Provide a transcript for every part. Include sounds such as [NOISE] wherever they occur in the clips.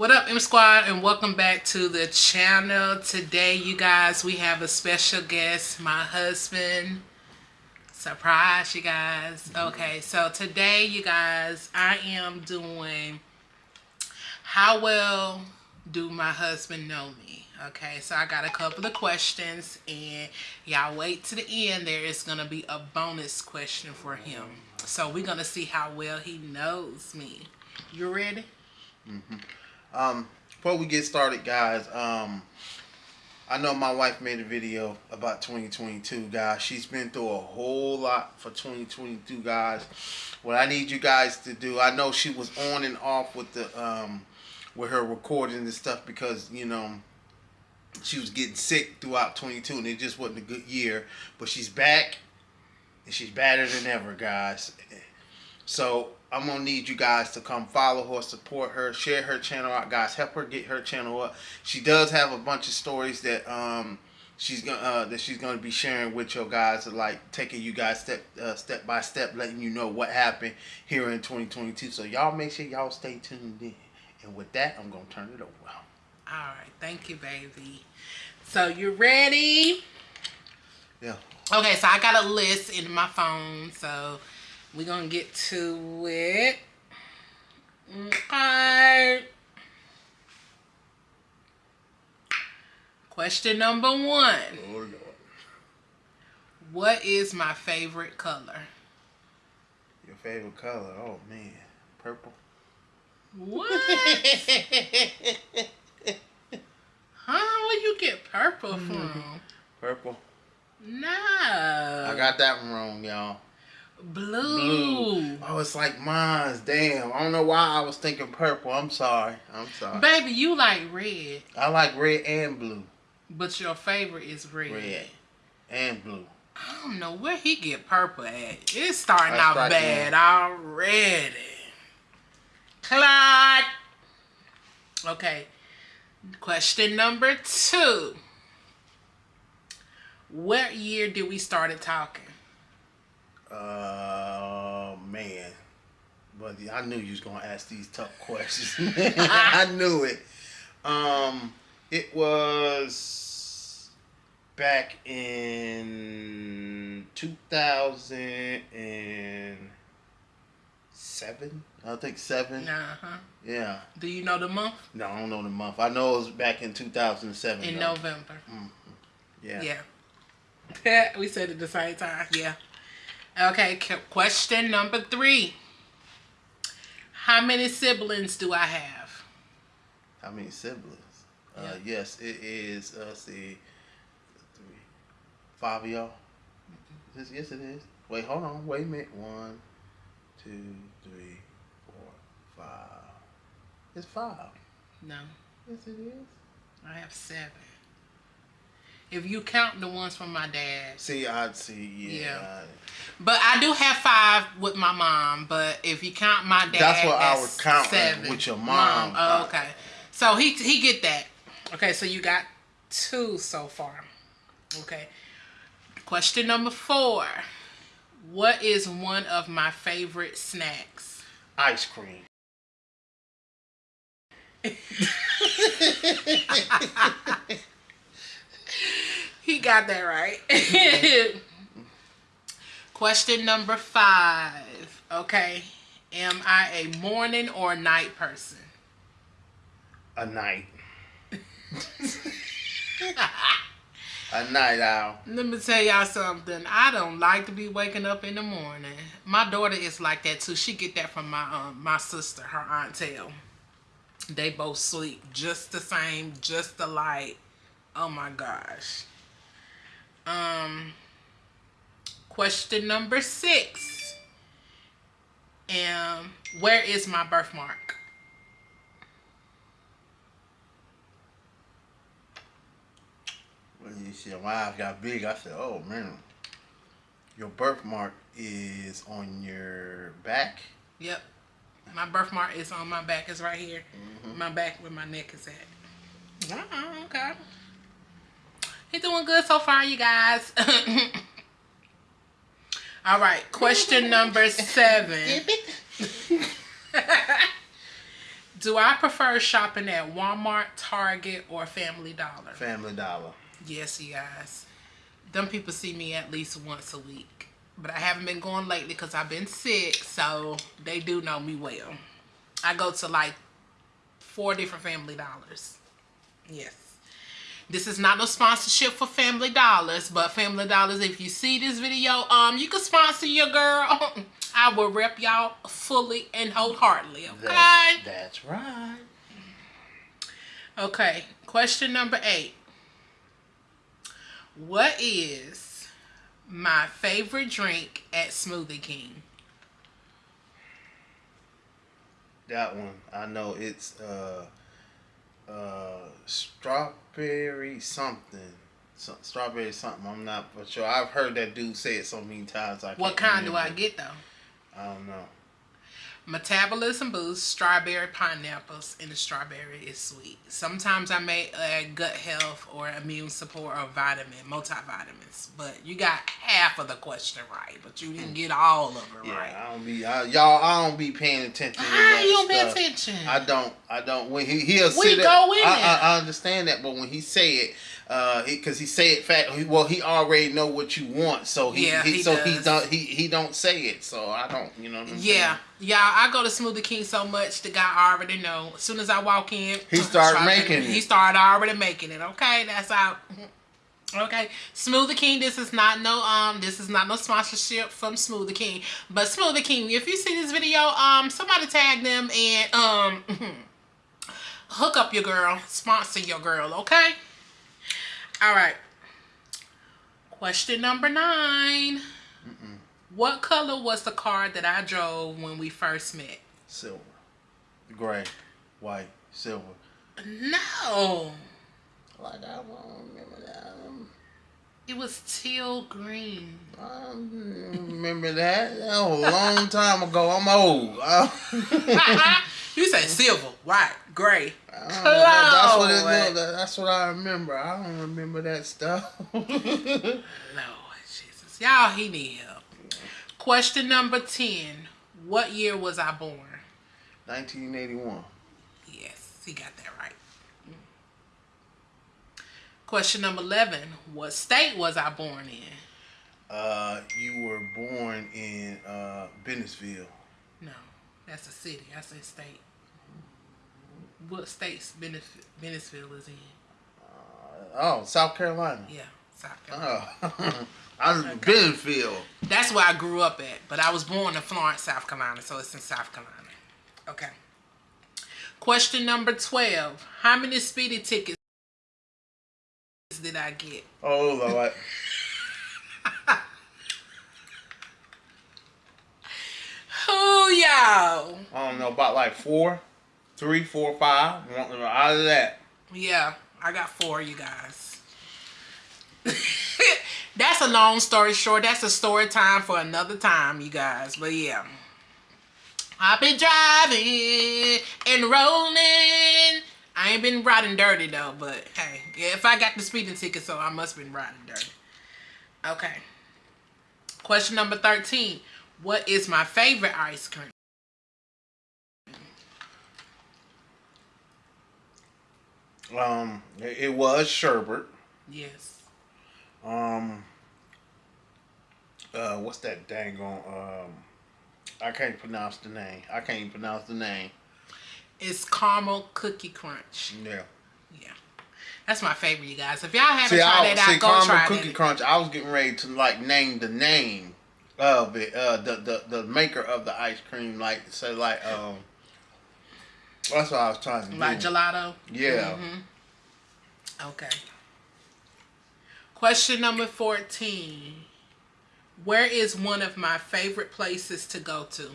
What up, M Squad, and welcome back to the channel. Today, you guys, we have a special guest, my husband. Surprise, you guys. Okay, so today, you guys, I am doing how well do my husband know me? Okay, so I got a couple of questions, and y'all wait to the end. There is going to be a bonus question for him. So we're going to see how well he knows me. You ready? Mm-hmm. Um, before we get started, guys, um, I know my wife made a video about 2022, guys. She's been through a whole lot for 2022, guys. What I need you guys to do, I know she was on and off with the um, with her recording and stuff because you know she was getting sick throughout 22 and it just wasn't a good year. But she's back and she's better than ever, guys. So I'm gonna need you guys to come follow her, support her, share her channel out, guys. Help her get her channel up. She does have a bunch of stories that um she's gonna uh, that she's gonna be sharing with you guys, like taking you guys step uh, step by step, letting you know what happened here in 2022. So y'all make sure y'all stay tuned in. And with that, I'm gonna turn it over. All right, thank you, baby. So you ready? Yeah. Okay, so I got a list in my phone, so we're going to get to it. Okay. Question number one. Oh, Lord. What is my favorite color? Your favorite color? Oh, man. Purple. What? [LAUGHS] huh? Where you get purple mm-hmm. from? Purple. No. I got that one wrong, y'all. Blue. Blue. Oh, it's like mine's. Damn. I don't know why I was thinking purple. I'm sorry. I'm sorry. Baby, you like red. I like red and blue. But your favorite is red. Red and blue. I don't know where he get purple at. It's starting out bad already. Clyde. Okay. Question number two. What year did we started talking? Uh, man. But I knew you was gonna ask these tough [LAUGHS] questions. [LAUGHS] I knew it. Um, it was back in 2007. I think seven. Uh huh. Yeah. Do you know the month? No, I don't know the month. I know it was back in 2007. In though. November. Mm -hmm. Yeah. Yeah. [LAUGHS] we said at the same time. Yeah. Okay, question number three. How many siblings do I have? How many siblings? Uh, yeah. Uh, yes, it is, uh, see, three, five of y'all. -hmm. Yes, it is. Wait, hold on. Wait a minute. One, two, three, four, five. It's five. No. Yes, it is. I have seven. If you count the ones from my dad. See, I'd see, yeah. yeah. But I do have five with my mom. But if you count my dad, that's what that's I would count seven. with your mom. mom. Oh, uh, okay. So he he get that. Okay, so you got two so far. Okay. Question number four. What is one of my favorite snacks? Ice cream. [LAUGHS] [LAUGHS] [LAUGHS] he got that right. [LAUGHS] Question number five. Okay. Am I a morning or night person? A night. a night owl. Let me tell y'all something. I don't like to be waking up in the morning. My daughter is like that too. She get that from my um, my sister, her aunt Tell. They both sleep just the same, just alike. Oh my gosh. Um, question number six. Um, where is my birthmark? When you said my eyes got big, I said, oh man. Your birthmark is on your back? Yep. My birthmark is on my back. It's right here. Mm -hmm. My back where my neck is at. Oh, okay. He's doing good so far, you guys. [LAUGHS] All right, question number seven. [LAUGHS] Do I prefer shopping at Walmart, Target, or Family Dollar? Family Dollar. Yes, you guys. Them people see me at least once a week. But I haven't been going lately because I've been sick, so they do know me well. I go to like four different Family Dollars. Yes. This is not no sponsorship for Family Dollars, but Family Dollars, if you see this video, um, you can sponsor your girl. [LAUGHS] I will rep y'all fully and wholeheartedly, okay? That's, that's right. Okay, question number eight. What is my favorite drink at Smoothie King? That one, I know it's uh uh strawberry something. So, strawberry something. I'm not for sure. I've heard that dude say it so many times. I What kind do I get though? I don't know. Metabolism boost, strawberry pineapples, and the strawberry is sweet. Sometimes I may add gut health or immune support or vitamin, multivitamins. But you got half of the question right, but you didn't get all of it Yeah, right. I don't be I, y'all. I don't be paying attention. you don't pay attention? I don't. I don't. When he he'll We sit go in I. I, I understand that, but when he say it, uh, because he, say it fat. He, well, he already know what you want, so he, Yeah, he, he so he don't he he don't say it. So I don't. You know what I'm Yeah, y'all. I go to Smoothie King so much, the guy already know. As soon as I walk in, He started to- [LAUGHS] making He started already making it. Okay, that's how. Okay, Smoothie King. This is not no um. This is not no sponsorship from Smoothie King. But Smoothie King, if you see this video, um, somebody tag them and um, [LAUGHS] hook up your girl, sponsor your girl. Okay. All right. Question number 9 What color was the car that I drove when we first met? Silver, gray, white, silver. No, Like I don't remember that. It was teal green. I don't remember that. That was a long time ago. I'm old. [LAUGHS] [LAUGHS] You say silver, white, gray. That's what it Close. That's what I remember. I don't remember that stuff. [LAUGHS] Lord Jesus, y'all, he need help. Question number ten. What year was I born? 1981. Yes, he got that right. Question number eleven. What state was I born in? Uh, you were born in uh Bennettsville. No, that's a city. I said state. What states Benef- Bennettsville is in? Uh, oh, South Carolina. Yeah, South oh. Carolina. [LAUGHS] Oh, I was in Bennettsville. That's where I grew up at, but I was born in Florence, South Carolina, so it's in South Carolina. Okay. Question number 12. How many speedy tickets did I get? Oh Lord. [LAUGHS] Who y'all? I don't know about like four, three, four, five. One- Out of that. Yeah, I got four, you guys. [LAUGHS] That's a long story short. That's a story time for another time, you guys. But yeah. I've been driving and rolling. I ain't been riding dirty though, but hey, if I got the speeding ticket, so I must been riding dirty. Okay. Question number 13. What is my favorite ice cream? Um, it, was sherbet. Yes. Um, uh, what's that dang on? Um, I can't pronounce the name. I can't even pronounce the name. It's caramel cookie crunch. Yeah. Yeah. That's my favorite, you guys. If y'all haven't See, tried I, that see, out, go caramel try cookie it. crunch. I was getting ready to like name the name of it. Uh, the the the maker of the ice cream, like say like um. That's what I was trying to do. Like gelato. Yeah. Mhm. Okay. Question number 14. Where is one of my favorite places to go to?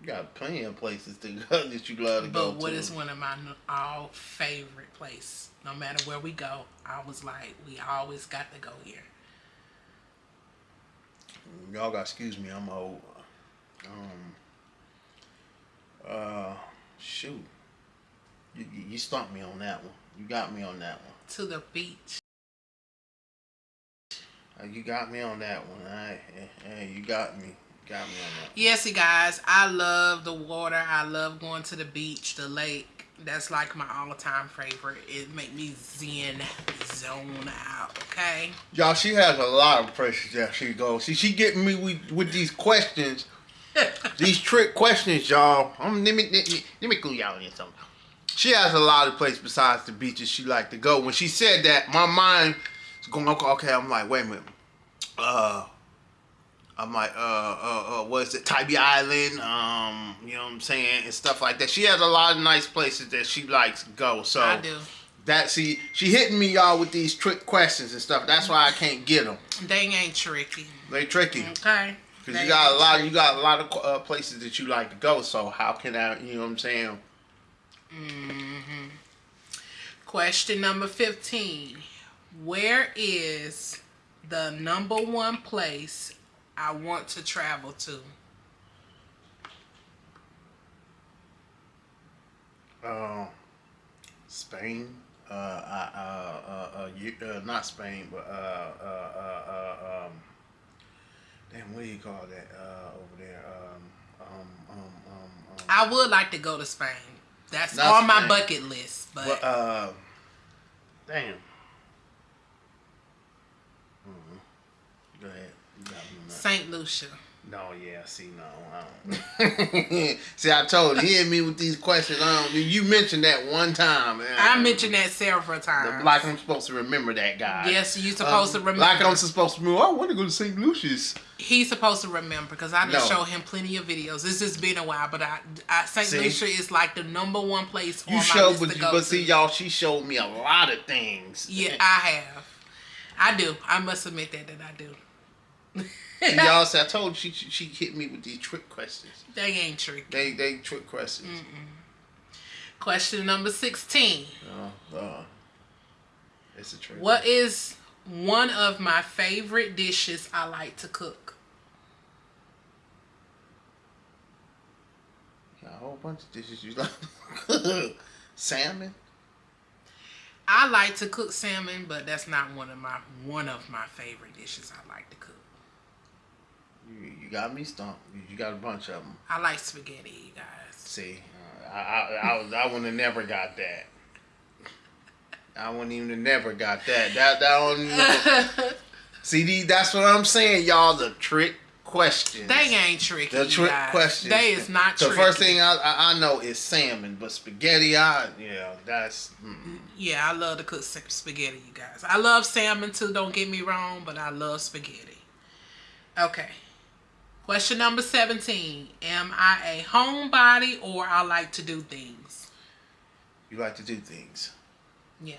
You got plenty of places to [LAUGHS] go that you love to go But what to. is one of my all favorite place? No matter where we go, I was like, we always got to go here. Y'all got excuse me, I'm old. Um. Uh, shoot. You, you stumped me on that one. You got me on that one. To the beach. Uh, you got me on that one. Right. Hey, you got me. Got me on that. Yes, you guys. I love the water. I love going to the beach, the lake. That's like my all-time favorite. It make me zen, zone out. Okay. Y'all, she has a lot of places that she goes. See, she getting me with, with these questions, [LAUGHS] these trick questions, y'all. Um, let me let me let me clue y'all in something. She has a lot of places besides the beaches she like to go. When she said that, my mind is going okay. okay I'm like, wait a minute. Uh, I'm like, uh, uh, uh, what is it? Tybee Island, um, you know what I'm saying, and stuff like that. She has a lot of nice places that she likes to go. So I do. that see, she hitting me y'all with these trick questions and stuff. That's why I can't get them. They ain't tricky. They tricky. Okay. Cause you got a lot, you got a lot of uh, places that you like to go. So how can I, you know what I'm saying? Mm hmm Question number 15. Where is the number one place I want to travel to? Uh, Spain. Uh, uh, uh, uh, uh, not Spain, but uh, uh, uh, uh, um, damn, what do you call that uh, over there? Um, um, um, um, um, I would like to go to Spain. That's on my bucket list. But uh, damn. Mhm. Go ahead. You got me on that. St. Lucia. No, yeah, see, no, I don't. [LAUGHS] see, I told you, he hit me with these questions. I don't, you mentioned that one time. man. I mentioned that several times. Like I'm supposed to remember that guy. Yes, you're supposed Um, to remember. Like I'm supposed to remember. I want to go to St. Lucia's. He's supposed to remember because I didn't No. show him plenty of videos. It's just been a while, but I, I St. Lucia is like the number one place on You my showed, list but, to go but to. see, y'all, she showed me a lot of things. Yeah, I have. I do. I must admit that that I do. Y'all, see, I told you, she, she hit me with these trick questions. They ain't trick. They they trick questions. Question number 16. Oh, it's a trick. What is one of my favorite dishes I like to cook? Got a whole bunch of dishes you like. Salmon. I like to cook salmon, but that's not one of my one of my favorite dishes I like to cook. You, got me stumped. You, got a bunch of them. I like spaghetti, you guys. See, uh, I I I, was, I wouldn't have never got that. I wouldn't even have never got that. That that don't [LAUGHS] See, these, that's what I'm saying, y'all. The trick questions. They ain't tricky. The trick guys. questions. They is not The tricky. first thing I, I I know is salmon, but spaghetti, I yeah, that's. Mm. Yeah, I love to cook spaghetti, you guys. I love salmon too, don't get me wrong, but I love spaghetti. Okay. Question number 17. Am I a homebody or I like to do things? You like to do things. Yeah.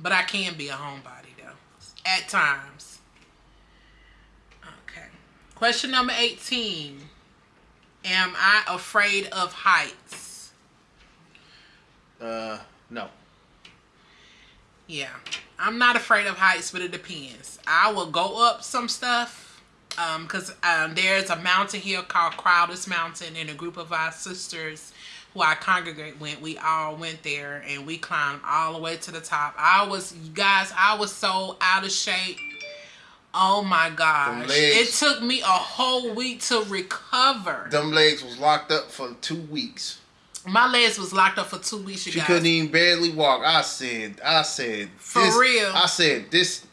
But I can be a homebody though. At times. Okay. Question number 18. Am I afraid of heights? Uh, no. Yeah. I'm not afraid of heights, but it depends. I will go up some stuff. Um, cause um, there's a mountain here called Crowders Mountain, and a group of our sisters who I congregate with, we all went there and we climbed all the way to the top. I was, you guys, I was so out of shape. Oh my gosh! legs. It took me a whole week to recover. Them legs was locked up for two weeks. My legs was locked up for two weeks. You She guys. couldn't even barely walk. I said, I said, For this- real. I said this,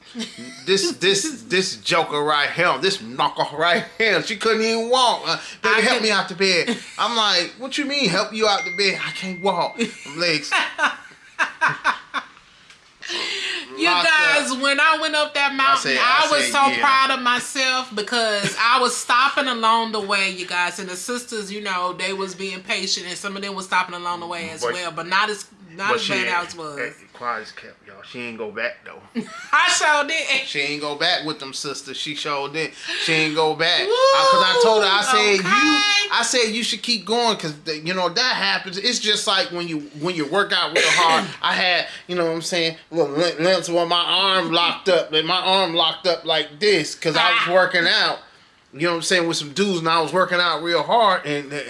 this, [LAUGHS] this, this joker right here, this knocker right here. She couldn't even walk. Uh, baby, I help could- me out the bed. I'm like, what you mean, help you out the bed? I can't walk. Them legs. [LAUGHS] You guys, up. when I went up that mountain, said- I, I was said, so yeah. proud of myself because I was stopping along the way, you guys, and the sisters, you know, they was being patient, and some of them was stopping along the way as But- well, but not as not as bad as was. Eh, quiet as kept, y'all. She ain't go back though. [LAUGHS] I sure did. She ain't go back with them sisters. She showed it. She ain't go back. Woo! I, Cause I told her, I said Okay. you, I said you should keep going, cause the, you know that happens. It's just like when you when you work out real hard. [COUGHS] I had, you know what I'm saying, little lim- limps where my arm locked up, like my arm locked up like this, cause I was ah. working out. You know what I'm saying with some dudes, and I was working out real hard, and eh,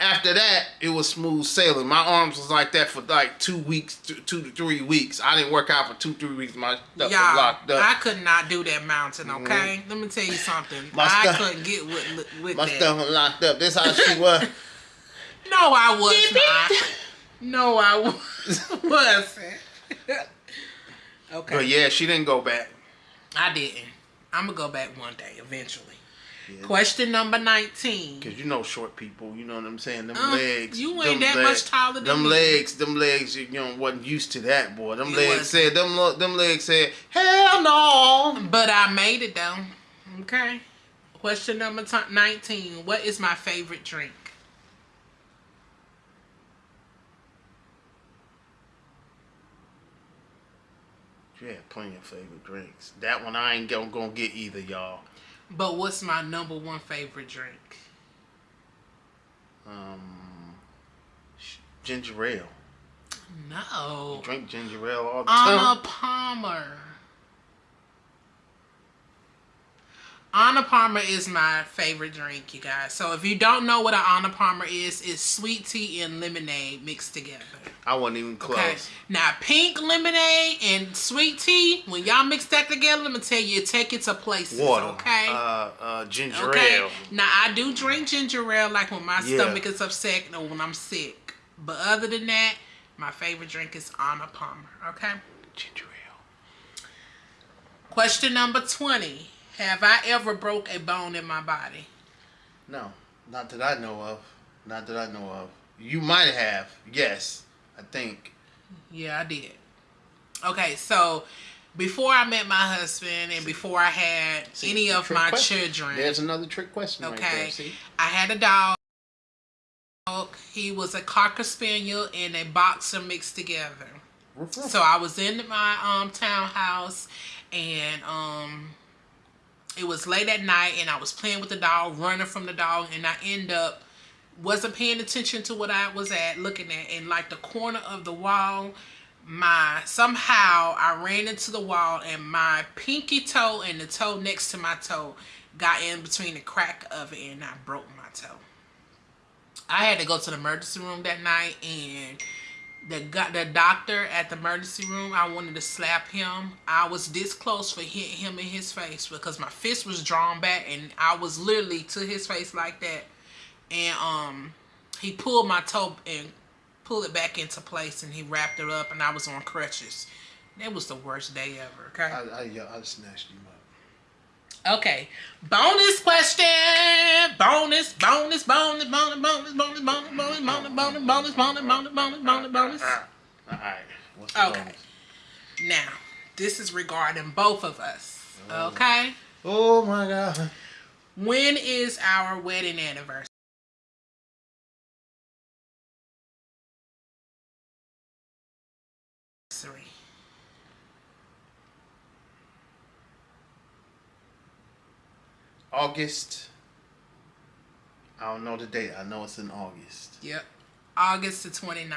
After that, it was smooth sailing. My arms was like that for like two weeks, two, two to three weeks. I didn't work out for two, three weeks. My stuff was Y'all, locked up. I could not do that mountain. Mm-hmm. Okay, let me tell you something. My I stuff- couldn't get with with My that. stuff was locked up. This how she was. [LAUGHS] No, I was not. No, I was- [LAUGHS] wasn't. [LAUGHS] okay, But yeah, she didn't go back. I didn't. I'm gonna go back one day eventually. Question number nineteen. Cause you know short people, you know what I'm saying. Them Uh, legs, you ain't that much taller than them me. legs, them legs. You know, wasn't used to that, boy. Them legs wasn't. said, them, them legs said, hell no. But I made it though. Okay. Question number 19. What is my favorite drink? You had plenty of favorite drinks. That one I ain't gonna, gonna get either, y'all. But what's my number one favorite drink? Um, ginger ale. No. You Drink ginger ale all the time. Anna Palmer. Anna Palmer is my favorite drink, you guys. So if you don't know what an Anna Palmer is, it's sweet tea and lemonade mixed together. I wasn't even close. Okay. Now pink lemonade and sweet tea, when y'all mix that together, let me tell you, take it to places. Water. Okay. Uh, uh, ginger Okay. ale. Now I do drink ginger ale like when my Yeah. stomach is upset or when I'm sick. But other than that, my favorite drink is Anna Palmer. Okay. Ginger ale. Question number 20. Have I ever broke a bone in my body? No, not that I know of. Not that I know of. You might have. Yes, I think. Yeah, I did. Okay, so before I met my husband and before I had See, any of my question. children, There's another trick question right okay, there. See? I had a dog. He was a cocker spaniel and a boxer mixed together. So I was in my um townhouse and um it was late at night and I was playing with the dog, running from the dog, and I end up wasn't paying attention to what I was at looking at and like the corner of the wall my somehow I ran into the wall and my pinky toe and the toe next to my toe got in between the crack of it and I broke my toe. I had to go to the emergency room that night and the the doctor at the emergency room I wanted to slap him. I was this close for hitting him in his face because my fist was drawn back and I was literally to his face like that. And um he pulled my toe and pulled it back into place and he wrapped it up and I was on crutches. That was the worst day ever, okay? I, I, yeah, I snatched him up. Okay. Bonus question. Bonus, bonus, bonus, bonus, bonus, bonus, bonus, bonus, bonus, bonus, bonus, bonus, bonus, bonus, bonus, bonus. All right. What's the Okay. Now, this is regarding both of us. Okay? Oh my God. When is our wedding anniversary? August. I don't know the date. I know it's in August. Yep. August the 29th.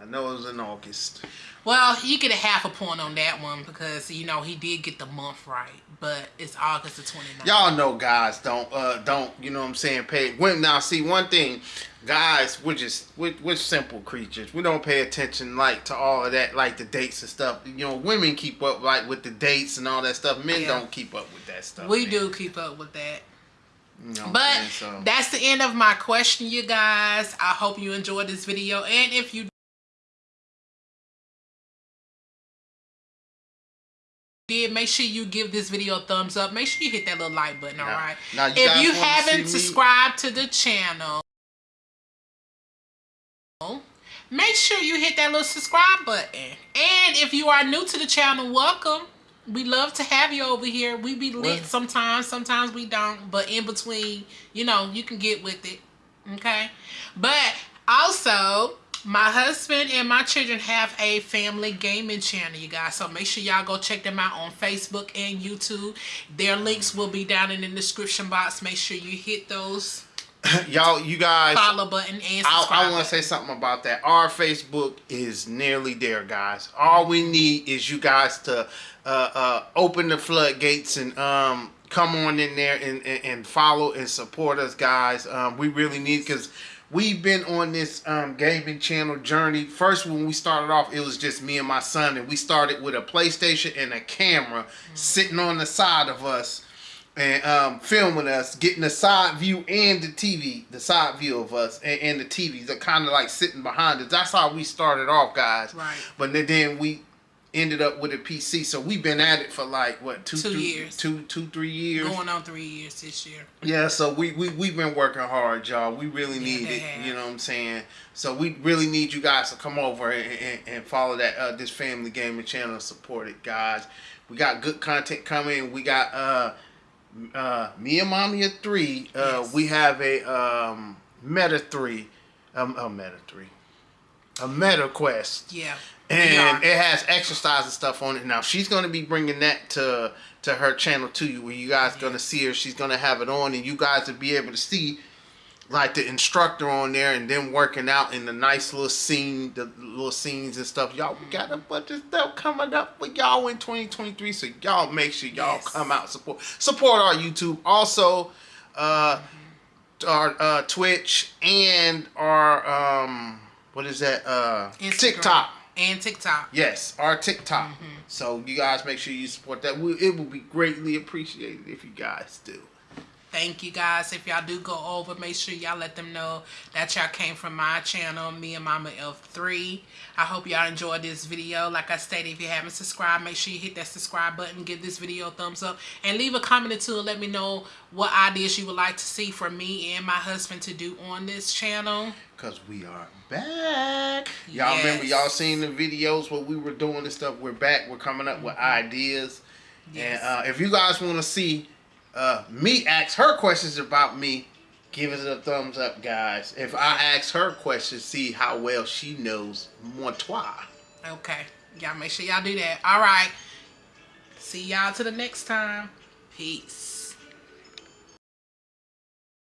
I know it was in August. Well, you get a half a point on that one because, you know, he did get the month right. But it's August the 29th. Y'all know guys don't uh don't you know what I'm saying pay when now see one thing guys we're just we're, we're simple creatures we don't pay attention like to all of that like the dates and stuff you know women keep up like with the dates and all that stuff men Yeah. don't keep up with that stuff We man. do keep up with that. you know what I'm But so that's the end of my question, you guys. I hope you enjoyed this video. And if you did, make sure you give this video a thumbs up. Make sure you hit that little like button, Now- alright? now you If you haven't me- subscribed to the channel, make sure you hit that little subscribe button. And if you are new to the channel, welcome. We love to have you over here. We be lit sometimes, sometimes we don't. But in between, you know, you can get with it. Okay? But also, my husband and my children have a family gaming channel, you guys. So make sure y'all go check them out on Facebook and YouTube. Their links will be down in the description box. Make sure you hit those [LAUGHS] y'all, you guys. follow button and I. I want to say something about that. Our Facebook is nearly there, guys. All we need is you guys to uh, uh, open the floodgates and um, come on in there and, and, and follow and support us, guys. Um, we really need because we've been on this um, gaming channel journey. First, when we started off, it was just me and my son, and we started with a PlayStation and a camera sitting on the side of us and um, filming us, getting the side view and the TV, the side view of us and, and the TVs are kind of like sitting behind us. That's how we started off, guys. Right. But then we ended up with a PC, so we've been at it for like what two, Two three- years. two, two, three years. Going on three years this year. Yeah, so we, we, we've been working hard, y'all. We really Yeah, need it. have. You know what I'm saying? So we really need you guys to come over and, and, and follow that uh, this family gaming channel and support it, guys. We got good content coming. We got uh uh me and mommy at three. Uh Yes. we have a um meta three. Um a meta three. A meta quest Yeah. And it has exercise and stuff on it. Now she's gonna be bringing that to to her channel to you, where you guys gonna see her. She's gonna have it on, and you guys will be able to see like the instructor on there, and then working out in the nice little scene, the little scenes and stuff. Y'all, we got a bunch of stuff coming up for y'all in 2023, so y'all make sure y'all Yes. come out support support our YouTube. Also, uh, our uh, Twitch and our um, what is that? Uh, Instagram TikTok. And TikTok. Yes, our TikTok. Mm-hmm. So you guys make sure you support that. We, it will be greatly appreciated if you guys do. Thank you guys. If y'all do go over, make sure y'all let them know that y'all came from my channel, me and Mama F3. I hope y'all enjoyed this video. Like I stated, if you haven't subscribed, make sure you hit that subscribe button, give this video a thumbs up, and leave a comment or two and let me know what ideas you would like to see for me and my husband to do on this channel. Cause we are back. Y'all remember y'all seen the videos what we were doing and stuff. We're back. We're coming up with ideas. Mm-hmm. Yes. And uh, if you guys want to see uh, me ask her questions about me, give us a thumbs up, guys. If I ask her questions, see how well she knows moi toi. Okay. Y'all make sure y'all do that. All right. See y'all to the next time. Peace.